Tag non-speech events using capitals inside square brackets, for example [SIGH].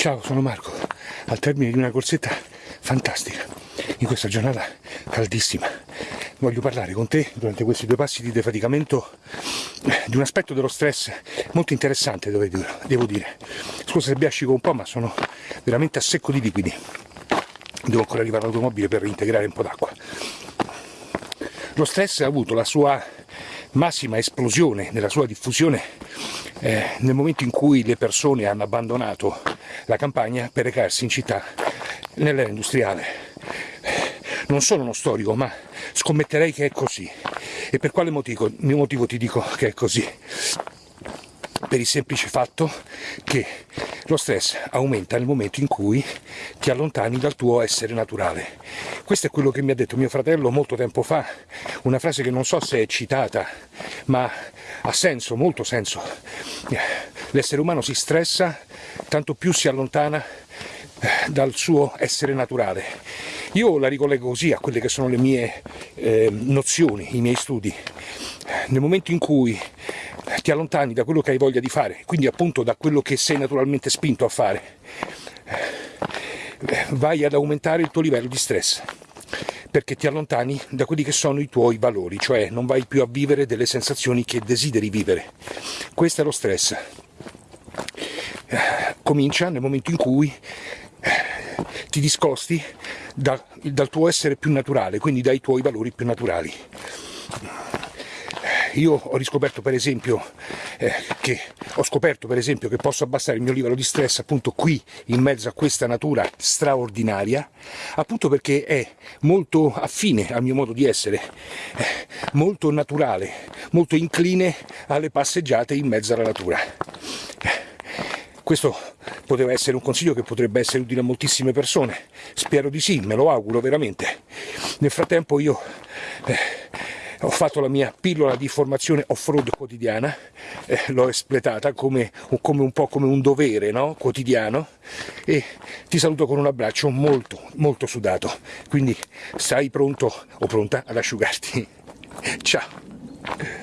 Ciao, sono Marco, al termine di una corsetta fantastica, in questa giornata caldissima. Voglio parlare con te durante questi due passi di defaticamento di un aspetto dello stress molto interessante, devo dire. Scusa se biascico un po', ma sono veramente a secco di liquidi. Devo ancora arrivare all'automobile per reintegrare un po' d'acqua. Lo stress ha avuto la sua massima esplosione nella sua diffusione eh, nel momento in cui le persone hanno abbandonato la campagna per recarsi in città nell'era industriale. Non sono uno storico, ma scommetterei che è così. E per quale motivo, motivo ti dico che è così? Per il semplice fatto che lo stress aumenta nel momento in cui ti allontani dal tuo essere naturale. Questo è quello che mi ha detto mio fratello molto tempo fa, una frase che non so se è citata, ma ha senso, molto senso. L'essere umano si stressa, tanto più si allontana eh, dal suo essere naturale. Io la ricollego così a quelle che sono le mie eh, nozioni, i miei studi. Nel momento in cui ti allontani da quello che hai voglia di fare, quindi appunto da quello che sei naturalmente spinto a fare, eh, vai ad aumentare il tuo livello di stress perché ti allontani da quelli che sono i tuoi valori, cioè non vai più a vivere delle sensazioni che desideri vivere. Questo è lo stress. Comincia nel momento in cui ti discosti da, dal tuo essere più naturale, quindi dai tuoi valori più naturali. Io ho riscoperto per esempio eh, che ho scoperto per esempio che posso abbassare il mio livello di stress appunto qui in mezzo a questa natura straordinaria appunto perché è molto affine al mio modo di essere eh, molto naturale molto incline alle passeggiate in mezzo alla natura questo poteva essere un consiglio che potrebbe essere utile a moltissime persone spero di sì, me lo auguro veramente nel frattempo io eh, ho fatto la mia pillola di formazione off-road quotidiana, eh, l'ho espletata come, come, un po' come un dovere no? quotidiano e ti saluto con un abbraccio molto molto sudato, quindi stai pronto o pronta ad asciugarti. [LAUGHS] Ciao!